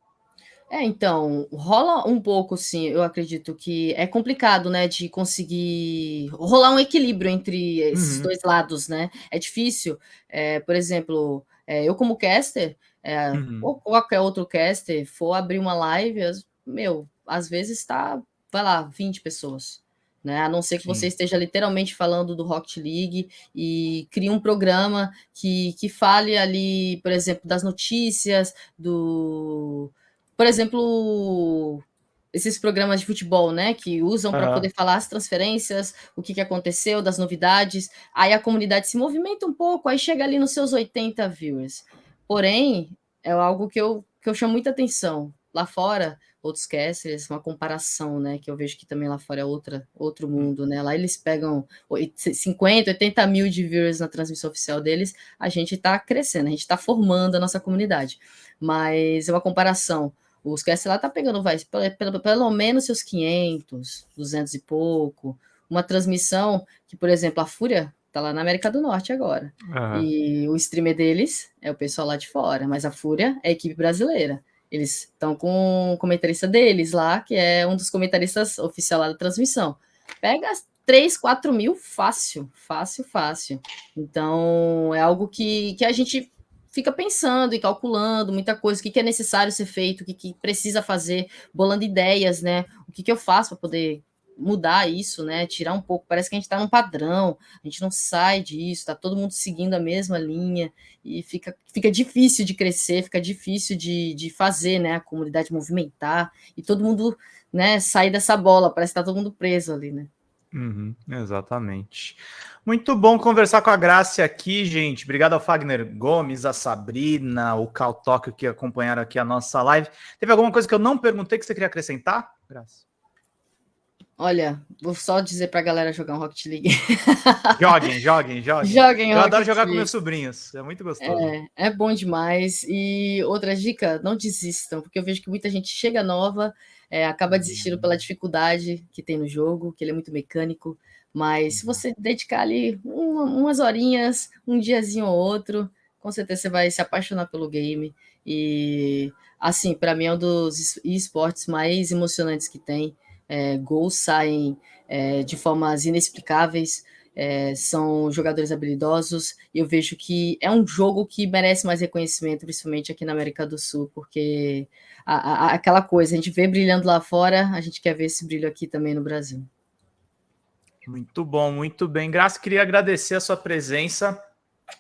É, então, rola um pouco, sim, eu acredito que é complicado, né, de conseguir rolar um equilíbrio entre esses uhum. dois lados, né? É difícil. É, por exemplo, é, eu como caster, é, uhum. ou qualquer outro caster, for abrir uma live, meu, às vezes tá, vai lá, 20 pessoas. Né? A não ser que Sim. você esteja literalmente falando do Rocket League e crie um programa que, que fale ali, por exemplo, das notícias, do. Por exemplo, esses programas de futebol, né, que usam para poder falar as transferências, o que, que aconteceu, das novidades. Aí a comunidade se movimenta um pouco, aí chega ali nos seus 80 viewers. Porém, é algo que eu, que eu chamo muita atenção. Lá fora, outros casters, uma comparação, né? Que eu vejo que também lá fora é outra, outro hum. mundo, né? Lá eles pegam 50, 80 mil de viewers na transmissão oficial deles, a gente está crescendo, a gente está formando a nossa comunidade. Mas é uma comparação. Os casters lá tá pegando, vai, pelo, pelo, pelo menos seus 500, 200 e pouco. Uma transmissão que, por exemplo, a Fúria tá lá na América do Norte agora. Uhum. E o streamer deles é o pessoal lá de fora, mas a Fúria é a equipe brasileira. Eles estão com o comentarista deles lá, que é um dos comentaristas oficial lá da transmissão. Pega 3, 4 mil fácil, fácil, fácil. Então, é algo que, que a gente fica pensando e calculando muita coisa, o que, que é necessário ser feito, o que, que precisa fazer, bolando ideias, né? O que, que eu faço para poder mudar isso, né? Tirar um pouco. Parece que a gente está num padrão, a gente não sai disso, está todo mundo seguindo a mesma linha e fica, fica difícil de crescer, fica difícil de, de fazer, né? A comunidade movimentar e todo mundo, né? Sair dessa bola. Parece que está todo mundo preso ali, né? Uhum, exatamente. Muito bom conversar com a Graça aqui, gente. Obrigado ao Fagner Gomes, a Sabrina, o Cal Tóquio que acompanharam aqui a nossa live. Teve alguma coisa que eu não perguntei que você queria acrescentar, Graça? Olha, vou só dizer para a galera jogar um Rocket League. joguem, joguem, joguem. Joguem Eu Rocket adoro jogar League. com meus sobrinhos, é muito gostoso. É, é bom demais. E outra dica, não desistam, porque eu vejo que muita gente chega nova, é, acaba desistindo pela dificuldade que tem no jogo, que ele é muito mecânico. Mas se você dedicar ali uma, umas horinhas, um diazinho ou outro, com certeza você vai se apaixonar pelo game. E, assim, para mim é um dos esportes mais emocionantes que tem é, gols saem é, de formas inexplicáveis, é, são jogadores habilidosos, e eu vejo que é um jogo que merece mais reconhecimento, principalmente aqui na América do Sul, porque a, a, aquela coisa, a gente vê brilhando lá fora, a gente quer ver esse brilho aqui também no Brasil. Muito bom, muito bem. Graça, queria agradecer a sua presença.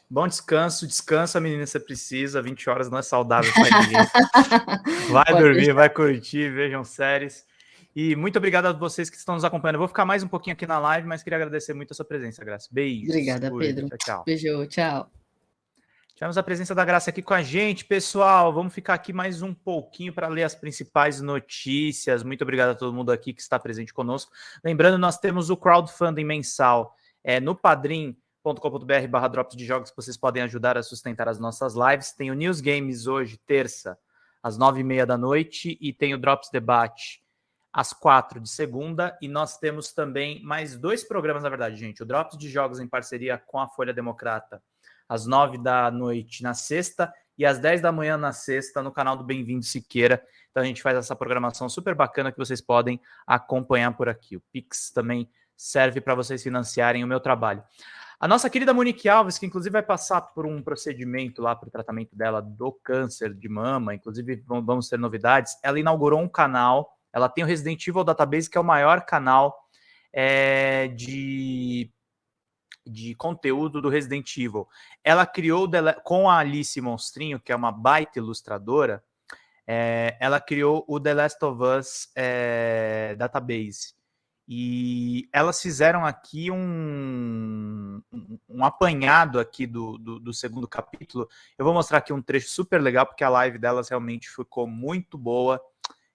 Bom descanso, descansa, menina, você precisa. 20 horas não é saudável para ninguém. Vai dormir, vai curtir, vejam séries. E muito obrigado a vocês que estão nos acompanhando. Eu vou ficar mais um pouquinho aqui na live, mas queria agradecer muito a sua presença, Graça. Beijo. Obrigada, Pedro. Tchau, tchau. Beijo, tchau. Tivemos a presença da Graça aqui com a gente, pessoal. Vamos ficar aqui mais um pouquinho para ler as principais notícias. Muito obrigado a todo mundo aqui que está presente conosco. Lembrando, nós temos o crowdfunding mensal é, no padrim.com.br barra drops de jogos que vocês podem ajudar a sustentar as nossas lives. Tem o News Games hoje, terça, às nove e meia da noite, e tem o Drops Debate às quatro de segunda, e nós temos também mais dois programas, na verdade, gente. O Drops de Jogos em parceria com a Folha Democrata, às nove da noite na sexta, e às dez da manhã na sexta, no canal do Bem-vindo Siqueira. Então a gente faz essa programação super bacana que vocês podem acompanhar por aqui. O Pix também serve para vocês financiarem o meu trabalho. A nossa querida Monique Alves, que inclusive vai passar por um procedimento lá para o tratamento dela do câncer de mama, inclusive vamos ter novidades, ela inaugurou um canal ela tem o Resident Evil Database, que é o maior canal é, de, de conteúdo do Resident Evil. Ela criou, com a Alice Monstrinho, que é uma baita ilustradora, é, ela criou o The Last of Us é, Database. E elas fizeram aqui um, um, apanhado aqui do, do, do, segundo capítulo. Eu vou mostrar aqui um trecho super legal, porque a live delas realmente ficou muito boa.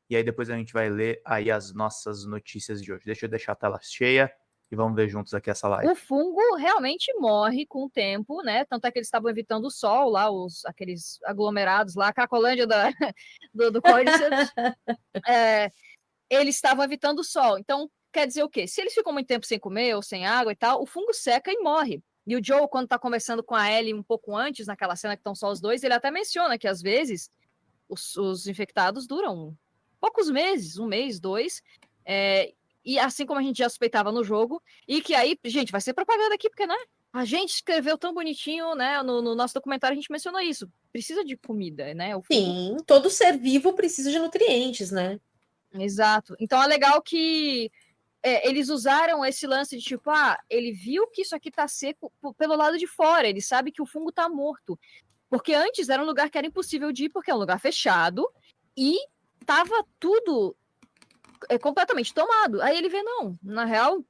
E aí depois a gente vai ler aí as nossas notícias de hoje. Deixa eu deixar a tela cheia e vamos ver juntos aqui essa live. O fungo realmente morre com o tempo, né? Tanto é que eles estavam evitando o sol lá, os, aqueles aglomerados lá, a Cracolândia da, do, do é, eles estavam evitando o sol. Então, quer dizer o quê? Se eles ficam muito tempo sem comer ou sem água e tal, o fungo seca e morre. E o Joe, quando está conversando com a Ellie um pouco antes, naquela cena que estão só os dois, ele até menciona que às vezes os, os infectados duram poucos meses, um mês, dois, é, e assim como a gente já suspeitava no jogo, e que aí, gente, vai ser propaganda aqui, porque, né? A gente escreveu tão bonitinho, né? No, no nosso documentário a gente mencionou isso. Precisa de comida, né? Sim, todo ser vivo precisa de nutrientes, né? Exato. Então é legal que é, eles usaram esse lance de tipo, ah, ele viu que isso aqui tá seco pelo lado de fora, ele sabe que o fungo tá morto. Porque antes era um lugar que era impossível de ir, porque é um lugar fechado e tava tudo é, completamente tomado. Aí ele vê, não, na real,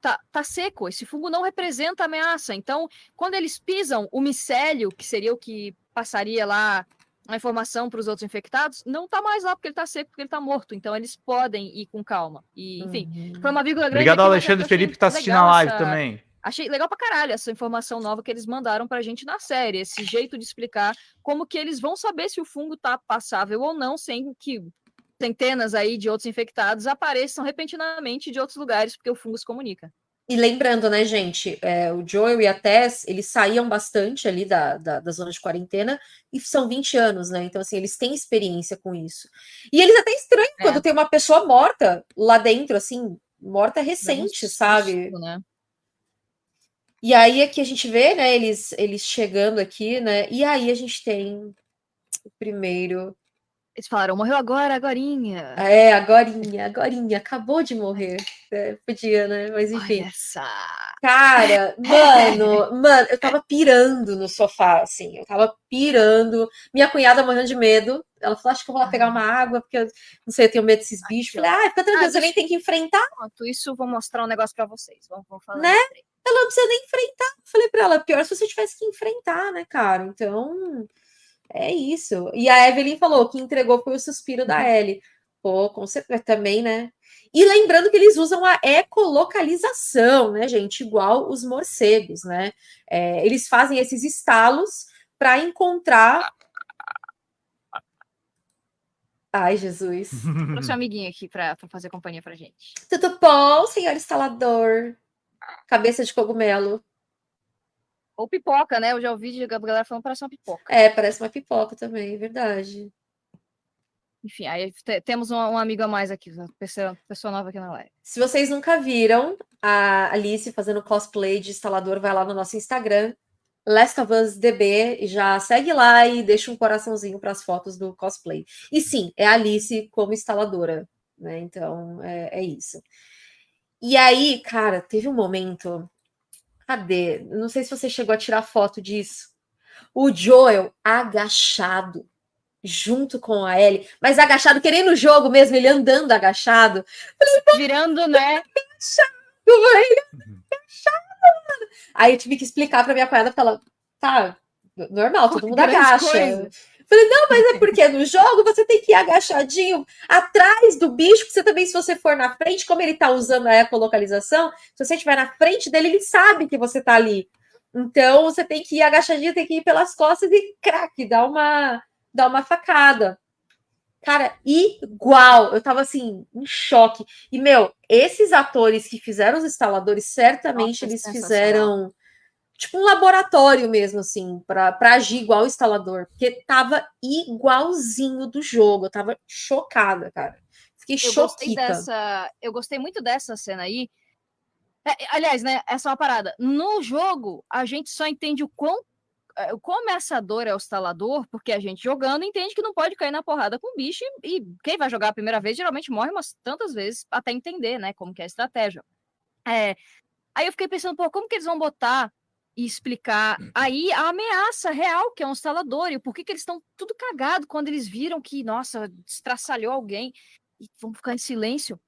tá, tá seco, esse fungo não representa ameaça. Então, quando eles pisam o micélio, que seria o que passaria lá a informação para os outros infectados, não tá mais lá porque ele tá seco, porque ele tá morto. Então eles podem ir com calma. E, enfim, uhum. foi uma vírgula grande. Obrigado, Alexandre Felipe, que tá assistindo a live essa... também. Achei legal pra caralho essa informação nova que eles mandaram pra gente na série, esse jeito de explicar como que eles vão saber se o fungo tá passável ou não, sem que centenas aí de outros infectados apareçam repentinamente de outros lugares, porque o fungo se comunica. E lembrando, né, gente, é, o Joel e a Tess, eles saíam bastante ali da, da, da, zona de quarentena e são 20 anos, né? Então, assim, eles têm experiência com isso. E eles até estranham é. quando tem uma pessoa morta lá dentro, assim, morta recente, sabe? né? E aí é que a gente vê, né, eles, eles chegando aqui, né? E aí a gente tem o primeiro eles falaram, morreu agora, agorinha. É, agorinha, agorinha, acabou de morrer. É, podia, né? Mas enfim. Olha essa. Cara, mano, mano, eu tava pirando no sofá, assim, eu tava pirando. Minha cunhada morrendo de medo. Ela falou, acho que eu vou lá pegar uma água, porque eu não sei, eu tenho medo desses bichos. Falei, ah, fica tranquilo, ah, você nem tem que enfrentar. Enquanto isso, vou mostrar um negócio pra vocês. Vamos, vamos falar. Né? Ela não precisa nem enfrentar. Falei pra ela, pior se você tivesse que enfrentar, né, cara? Então. É isso. E a Evelyn falou que entregou foi o suspiro da. Ellie. Pô, com certeza também, né? E lembrando que eles usam a ecolocalização, né, gente? Igual os morcegos, né? É, eles fazem esses estalos para encontrar. Ai, Jesus. Trouxe um amiguinho aqui para fazer companhia pra gente. Tudo bom, senhor instalador? Cabeça de cogumelo. Ou pipoca, né? Eu já ouvi a galera falando que parece uma pipoca. É, parece uma pipoca também, é verdade. Enfim, aí temos um, um, amigo a mais aqui, pessoa, pessoa nova aqui na live. Se vocês nunca viram a Alice fazendo cosplay de instalador, vai lá no nosso Instagram, Last of Us DB, e já segue lá e deixa um coraçãozinho para as fotos do cosplay. E sim, é a Alice como instaladora, né? Então é, é isso. E aí, cara, teve um momento Cadê? Não sei se você chegou a tirar foto disso. O Joel agachado junto com a Ellie, mas agachado, querendo o jogo mesmo, ele andando agachado. Virando, né? Agachado, uhum. agachado, mano. Aí eu tive que explicar para minha cunhada, porque ela, tá, normal, todo mundo agacha. Coisa. Falei, não, mas é porque no jogo você tem que ir agachadinho atrás do bicho, porque você também, se você for na frente, como ele tá usando a ecolocalização, se você estiver na frente dele, ele sabe que você tá ali. Então, você tem que ir agachadinho, tem que ir pelas costas e craque, dá uma, dá uma facada. Cara, igual. Eu tava assim, em choque. E, meu, esses atores que fizeram os instaladores, certamente Nossa, eles fizeram tipo um laboratório mesmo, assim, para agir igual o instalador, porque tava igualzinho do jogo, eu tava chocada, cara. Fiquei eu Gostei dessa, eu gostei muito dessa cena aí. É, aliás, né, essa é uma parada. No jogo, a gente só entende o quão, é, o quão ameaçador é o instalador, porque a gente jogando entende que não pode cair na porrada com o bicho, e, e quem vai jogar a primeira vez geralmente morre umas tantas vezes até entender, né, como que é a estratégia. É, aí eu fiquei pensando, pô, como que eles vão botar e explicar aí a ameaça real que é um instalador e por que, que eles estão tudo cagado quando eles viram que, nossa, estraçalhou alguém e vão ficar em silêncio.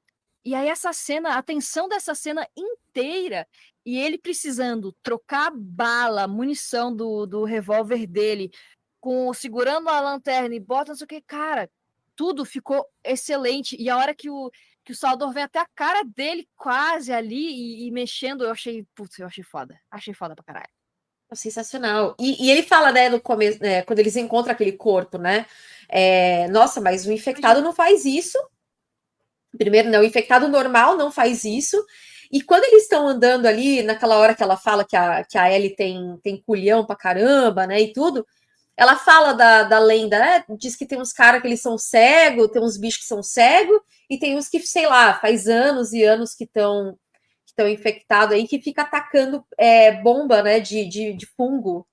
E aí essa cena, a tensão dessa cena inteira e ele precisando trocar bala, munição do, do revólver dele, com segurando a lanterna e bota, não sei o que, cara, tudo ficou excelente. E a hora que o, que o Salvador vem até a cara dele quase ali e, e mexendo, eu achei, putz, eu achei foda. Achei foda pra caralho. Sensacional. E, e ele fala, né, no começo, né, quando eles encontram aquele corpo, né? É, nossa, mas o infectado não faz isso. Primeiro, não, o infectado normal não faz isso. E quando eles estão andando ali, naquela hora que ela fala que a, que a Ellie tem, tem culhão pra caramba, né, e tudo, ela fala da, da lenda, né? Diz que tem uns caras que eles são cegos, tem uns bichos que são cegos, e tem uns que, sei lá, faz anos e anos que estão que estão infectados aí, que fica atacando é, bomba, né, de, de, de fungo.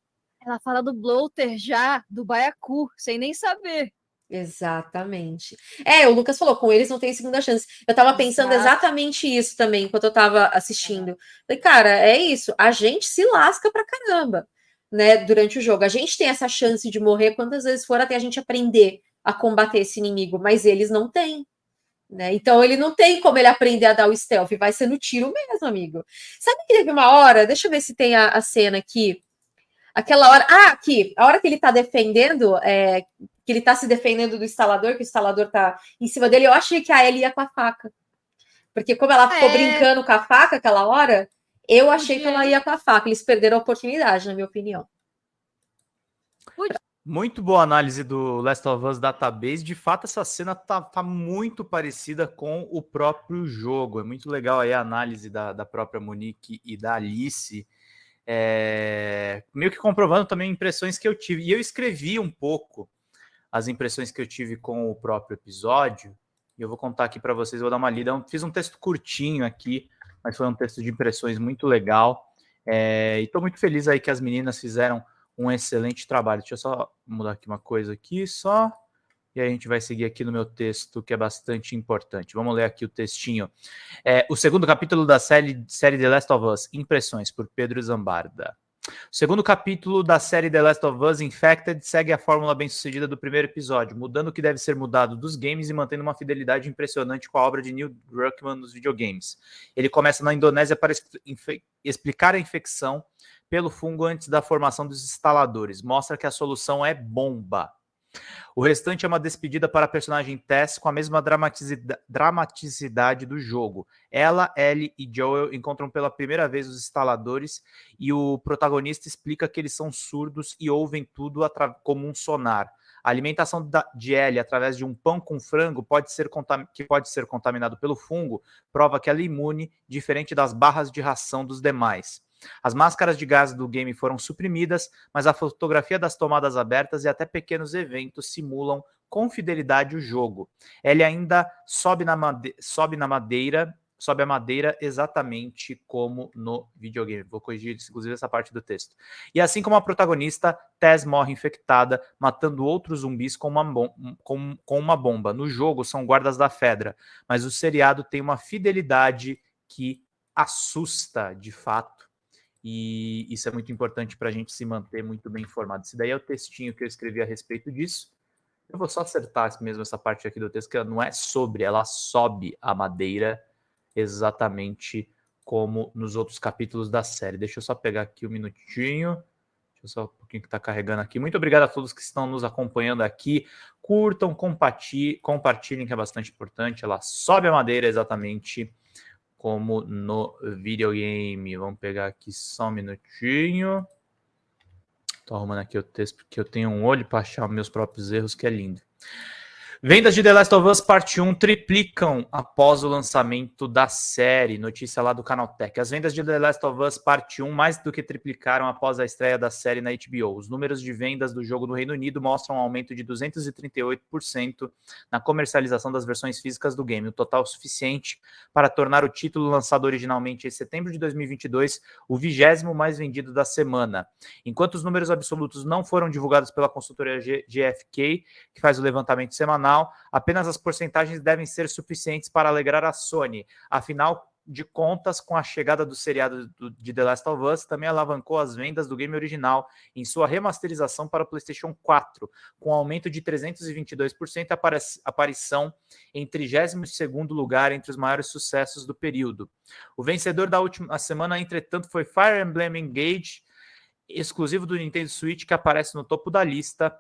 Ela fala do bloater já, do baiacu, sem nem saber. Exatamente. É, o Lucas falou, com eles não tem segunda chance. Eu tava pensando Exato. exatamente isso também, enquanto eu tava assistindo. Falei, cara, é isso, a gente se lasca pra caramba, né, durante o jogo. A gente tem essa chance de morrer quantas vezes for até a gente aprender a combater esse inimigo, mas eles não têm. Né? Então ele não tem como ele aprender a dar o stealth, vai ser no tiro mesmo, amigo. Sabe que teve uma hora, deixa eu ver se tem a, a cena aqui. Aquela hora. Ah, aqui, a hora que ele tá defendendo, é, que ele tá se defendendo do instalador, que o instalador tá em cima dele, eu achei que a Ellie ia com a faca. Porque como ela ficou É. brincando com a faca aquela hora, eu achei que ela ia com a faca. Eles perderam a oportunidade, na minha opinião. Muito boa análise do Last of Us Database. De fato, essa cena tá, tá muito parecida com o próprio jogo. É muito legal aí a análise da, da própria Monique e da Alice. É, meio que comprovando também impressões que eu tive. E eu escrevi um pouco as impressões que eu tive com o próprio episódio. E eu vou contar aqui para vocês, vou dar uma lida. Eu fiz um texto curtinho aqui, mas foi um texto de impressões muito legal. É, e estou muito feliz aí que as meninas fizeram um excelente trabalho. Deixa eu só mudar aqui uma coisa aqui, só. E aí a gente vai seguir aqui no meu texto, que é bastante importante. Vamos ler aqui o textinho. É, o segundo capítulo da série, série The Last of Us, Impressões, por Pedro Zambarda. O segundo capítulo da série The Last of Us Infected segue a fórmula bem-sucedida do primeiro episódio, mudando o que deve ser mudado dos games e mantendo uma fidelidade impressionante com a obra de Neil Druckmann nos videogames. Ele começa na Indonésia para exp- explicar a infecção pelo fungo antes da formação dos instaladores. Mostra que a solução é bomba. O restante é uma despedida para a personagem Tess com a mesma dramaticidade, dramaticidade do jogo. Ela, Ellie e Joel encontram pela primeira vez os instaladores e o protagonista explica que eles são surdos e ouvem tudo como um sonar. A alimentação da- de Ellie através de um pão com frango pode ser que pode ser contaminado pelo fungo prova que ela é imune, diferente das barras de ração dos demais. As máscaras de gás do game foram suprimidas, mas a fotografia das tomadas abertas e até pequenos eventos simulam com fidelidade o jogo. Ele ainda sobe na, made sobe na madeira, sobe a madeira exatamente como no videogame. Vou corrigir, inclusive, essa parte do texto. E assim como a protagonista, Tess morre infectada, matando outros zumbis com uma, com, com uma bomba. No jogo, são guardas da Fedra, mas o seriado tem uma fidelidade que assusta de fato. E isso é muito importante para a gente se manter muito bem informado. Esse daí é o textinho que eu escrevi a respeito disso. Eu vou só acertar mesmo essa parte aqui do texto, que ela não é sobre, ela sobe a madeira exatamente como nos outros capítulos da série. Deixa eu só pegar aqui um minutinho. Deixa eu só um pouquinho que está carregando aqui. Muito obrigado a todos que estão nos acompanhando aqui. Curtam, compartilhem, que é bastante importante. Ela sobe a madeira exatamente como no videogame. Vamos pegar aqui só um minutinho. Tô arrumando aqui o texto porque eu tenho um olho para achar meus próprios erros, que é lindo. Vendas de The Last of Us Parte 1 triplicam após o lançamento da série. Notícia lá do Canaltech. As vendas de The Last of Us Parte 1 mais do que triplicaram após a estreia da série na HBO. Os números de vendas do jogo no Reino Unido mostram um aumento de 238% na comercialização das versões físicas do game, o total suficiente para tornar o título lançado originalmente em setembro de 2022 o vigésimo mais vendido da semana. Enquanto os números absolutos não foram divulgados pela consultoria GFK, que faz o levantamento semanal, apenas as porcentagens devem ser suficientes para alegrar a Sony. Afinal de contas, com a chegada do seriado do- de The Last of Us, também alavancou as vendas do game original em sua remasterização para o PlayStation 4, com aumento de 322% e apare- aparição em 32º lugar entre os maiores sucessos do período. O vencedor da última semana, entretanto, foi Fire Emblem Engage, exclusivo do Nintendo Switch, que aparece no topo da lista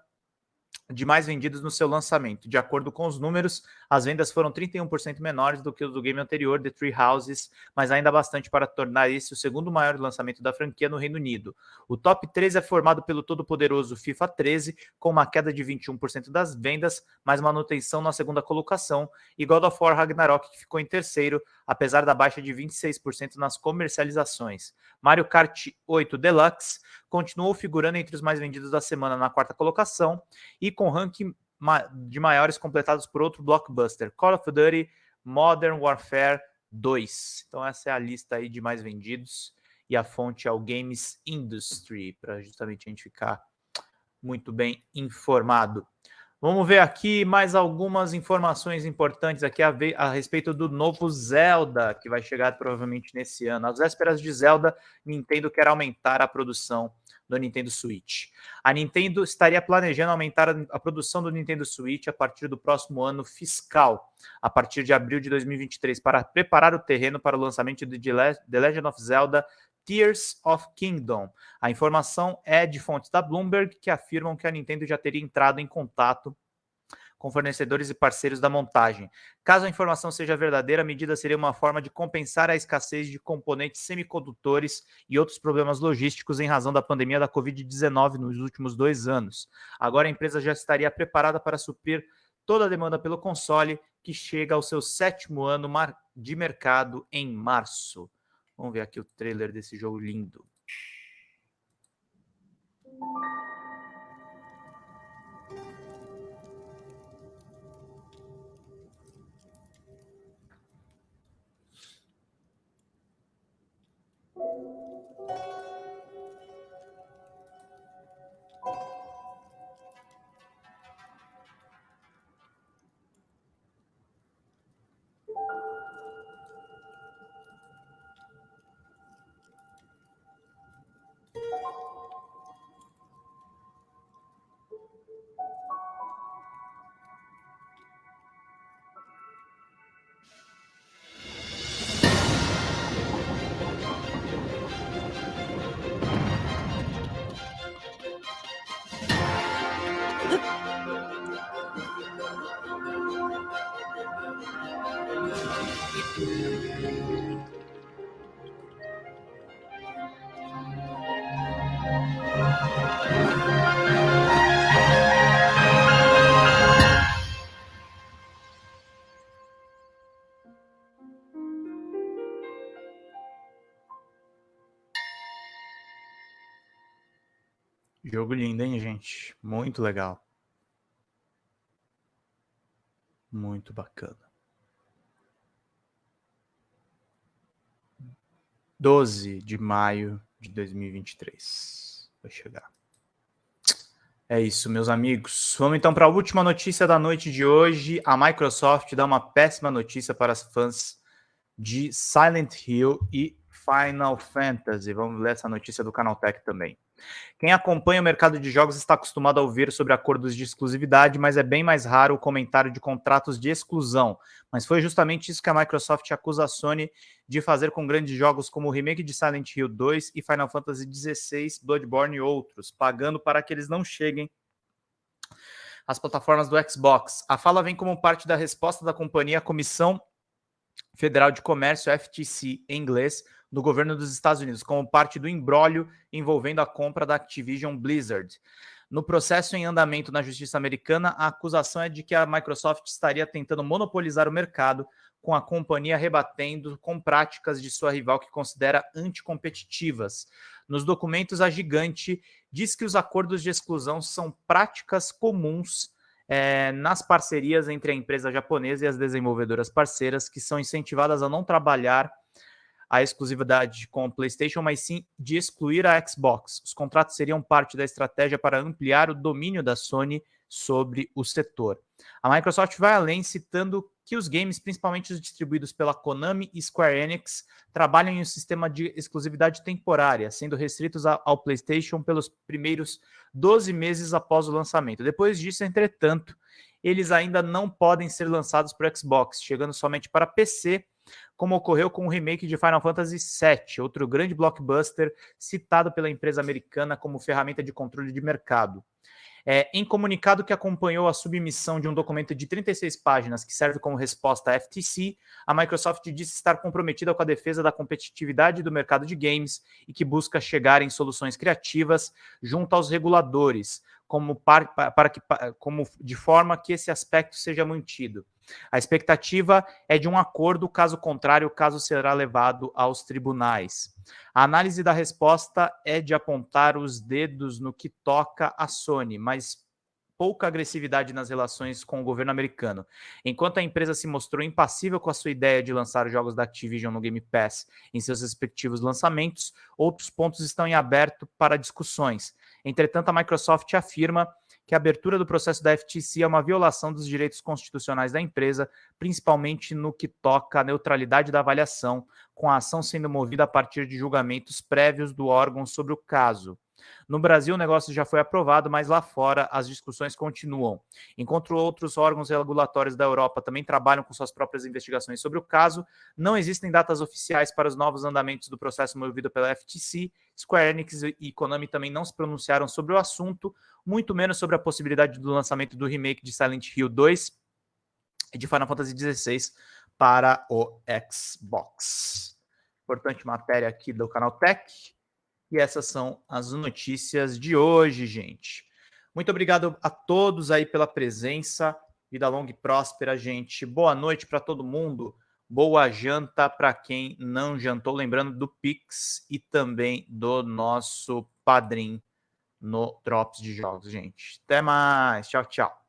de mais vendidos no seu lançamento. De acordo com os números, as vendas foram 31% menores do que os do game anterior, The Three Houses, mas ainda bastante para tornar esse o segundo maior lançamento da franquia no Reino Unido. O top 13 é formado pelo todo-poderoso FIFA 13, com uma queda de 21% das vendas, mas manutenção na segunda colocação, e God of War Ragnarok, que ficou em terceiro, apesar da baixa de 26% nas comercializações. Mario Kart 8 Deluxe continuou figurando entre os mais vendidos da semana na quarta colocação e com ranking de maiores completados por outro blockbuster, Call of Duty Modern Warfare 2. Então essa é a lista aí de mais vendidos e a fonte é o Games Industry, para justamente a gente ficar muito bem informado. Vamos ver aqui mais algumas informações importantes aqui a, ver, a, respeito do novo Zelda, que vai chegar provavelmente nesse ano. Às vésperas de Zelda, Nintendo quer aumentar a produção do Nintendo Switch. A Nintendo estaria planejando aumentar a, produção do Nintendo Switch a partir do próximo ano fiscal, a partir de abril de 2023, para preparar o terreno para o lançamento de The Legend of Zelda Tears of Kingdom. A informação é de fontes da Bloomberg que afirmam que a Nintendo já teria entrado em contato com fornecedores e parceiros da montagem. Caso a informação seja verdadeira, a medida seria uma forma de compensar a escassez de componentes semicondutores e outros problemas logísticos em razão da pandemia da Covid-19 nos últimos dois anos. Agora a empresa já estaria preparada para suprir toda a demanda pelo console, que chega ao seu sétimo ano de mercado em março. Vamos ver aqui o trailer desse jogo lindo. Jogo lindo, hein, gente? Muito legal. Muito bacana. 12 de maio de 2023. Vai chegar. É isso, meus amigos. Vamos então para a última notícia da noite de hoje. A Microsoft dá uma péssima notícia para os fãs de Silent Hill e Final Fantasy. Vamos ler essa notícia do Canaltech também. Quem acompanha o mercado de jogos está acostumado a ouvir sobre acordos de exclusividade, mas é bem mais raro o comentário de contratos de exclusão. Mas foi justamente isso que a Microsoft acusa a Sony de fazer com grandes jogos como o remake de Silent Hill 2 e Final Fantasy XVI, Bloodborne e outros, pagando para que eles não cheguem às plataformas do Xbox. A fala vem como parte da resposta da companhia à Comissão Federal de Comércio, FTC em inglês, do governo dos Estados Unidos, como parte do embrólio envolvendo a compra da Activision Blizzard. No processo em andamento na justiça americana, a acusação é de que a Microsoft estaria tentando monopolizar o mercado, com a companhia rebatendo com práticas de sua rival que considera anticompetitivas. Nos documentos, a gigante diz que os acordos de exclusão são práticas comuns é, nas parcerias entre a empresa japonesa e as desenvolvedoras parceiras, que são incentivadas a não trabalhar a exclusividade com o PlayStation, mas sim de excluir a Xbox. Os contratos seriam parte da estratégia para ampliar o domínio da Sony sobre o setor. A Microsoft vai além, citando que os games, principalmente os distribuídos pela Konami e Square Enix, trabalham em um sistema de exclusividade temporária, sendo restritos ao PlayStation pelos primeiros 12 meses após o lançamento. Depois disso, entretanto, eles ainda não podem ser lançados para Xbox, chegando somente para PC como ocorreu com o remake de Final Fantasy VII, outro grande blockbuster citado pela empresa americana como ferramenta de controle de mercado. É, em comunicado que acompanhou a submissão de um documento de 36 páginas que serve como resposta à FTC, a Microsoft disse estar comprometida com a defesa da competitividade do mercado de games e que busca chegar em soluções criativas junto aos reguladores, como, para, para que, como de forma que esse aspecto seja mantido. A expectativa é de um acordo, caso contrário, o caso será levado aos tribunais. A análise da resposta é de apontar os dedos no que toca a Sony, mas pouca agressividade nas relações com o governo americano. Enquanto a empresa se mostrou impassível com a sua ideia de lançar jogos da Activision no Game Pass em seus respectivos lançamentos, outros pontos estão em aberto para discussões. Entretanto, a Microsoft afirma que a abertura do processo da FTC é uma violação dos direitos constitucionais da empresa, principalmente no que toca à neutralidade da avaliação, com a ação sendo movida a partir de julgamentos prévios do órgão sobre o caso. No Brasil, o negócio já foi aprovado, mas lá fora as discussões continuam. Enquanto outros órgãos regulatórios da Europa também trabalham com suas próprias investigações sobre o caso, não existem datas oficiais para os novos andamentos do processo movido pela FTC. Square Enix e Konami também não se pronunciaram sobre o assunto, muito menos sobre a possibilidade do lançamento do remake de Silent Hill 2 e de Final Fantasy XVI para o Xbox. Importante matéria aqui do canal Tech. E essas são as notícias de hoje, gente. Muito obrigado a todos aí pela presença. Vida longa e próspera, gente. Boa noite para todo mundo. Boa janta para quem não jantou. Lembrando do Pix e também do nosso padrinho no Drops de Jogos, gente. Até mais. Tchau, tchau.